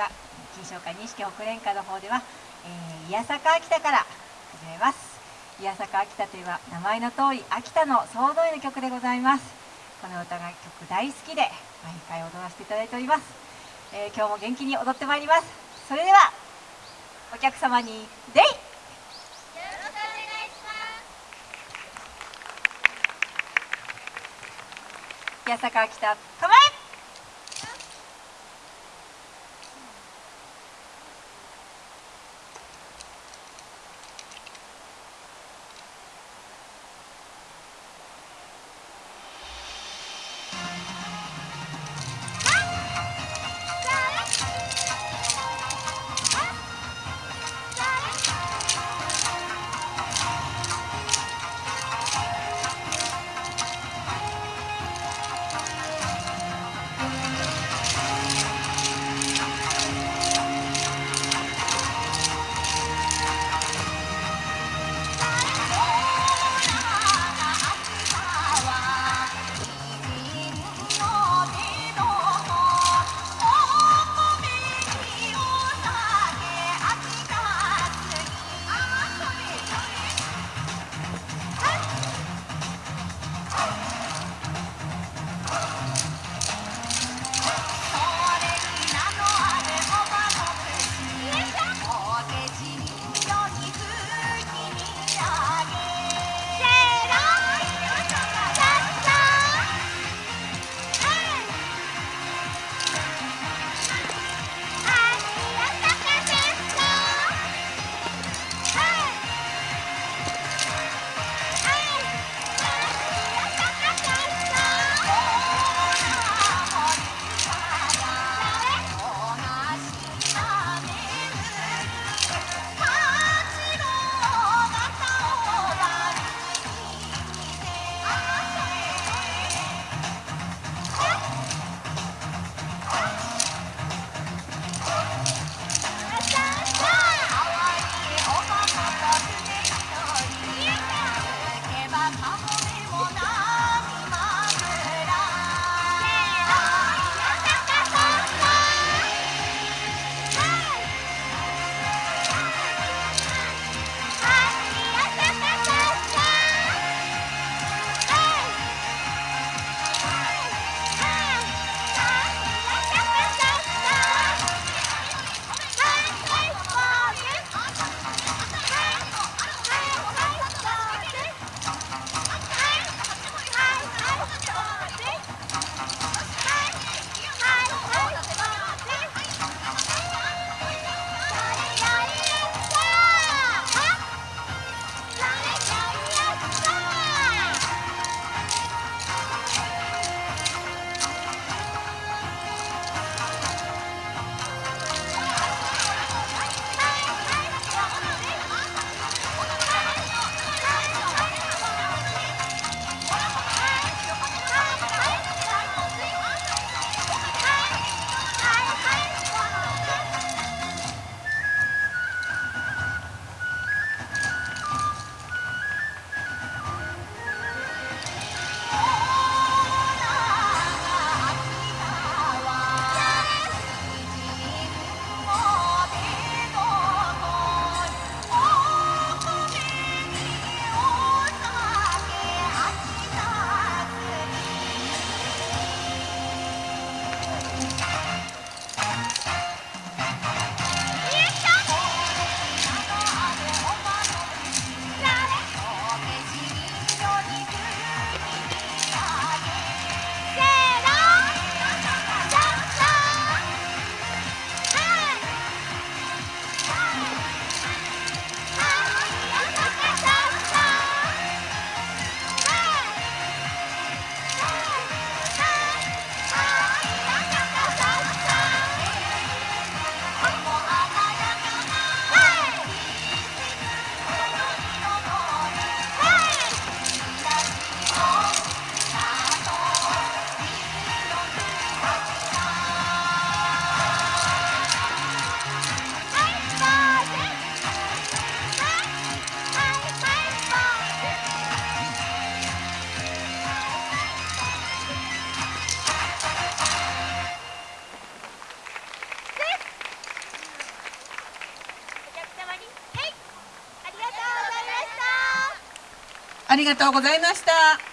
は金賞会錦北連歌の方では、えー、宮坂秋田から始めます。宮坂秋田といえば名前の通り秋田の総動員の曲でございます。この歌が曲大好きで毎回踊らせていただいております、えー、今日も元気に踊ってまいります。それではお客様にデイ宮坂秋田構え！ありがとうございました。